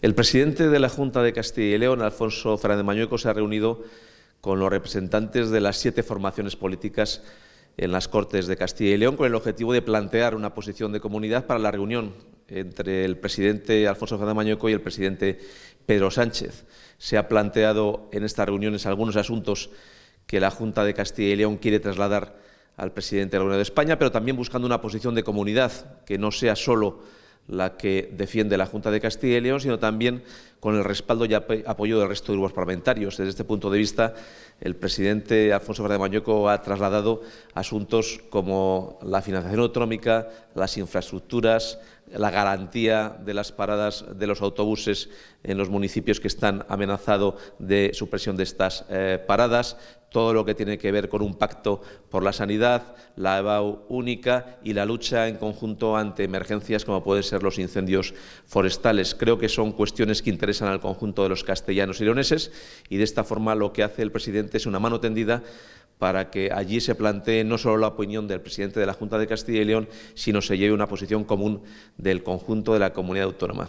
El presidente de la Junta de Castilla y León, Alfonso Fernández Mañueco, se ha reunido con los representantes de las siete formaciones políticas en las Cortes de Castilla y León con el objetivo de plantear una posición de comunidad para la reunión entre el presidente Alfonso Fernández Mañueco y el presidente Pedro Sánchez. Se ha planteado en estas reuniones algunos asuntos que la Junta de Castilla y León quiere trasladar al presidente de la Unión de España, pero también buscando una posición de comunidad que no sea solo la que defiende la Junta de Castilla y León, sino también con el respaldo y apoyo del resto de grupos parlamentarios. Desde este punto de vista, el presidente Alfonso Fernández Mañueco ha trasladado asuntos como la financiación autonómica, las infraestructuras, la garantía de las paradas de los autobuses en los municipios que están amenazados de supresión de estas eh, paradas, todo lo que tiene que ver con un pacto por la sanidad, la EBAU única y la lucha en conjunto ante emergencias como pueden ser los incendios forestales. Creo que son cuestiones que interesan al conjunto de los castellanos y leoneses y de esta forma lo que hace el presidente es una mano tendida para que allí se plantee no solo la opinión del presidente de la Junta de Castilla y León, sino se lleve una posición común del conjunto de la comunidad autónoma.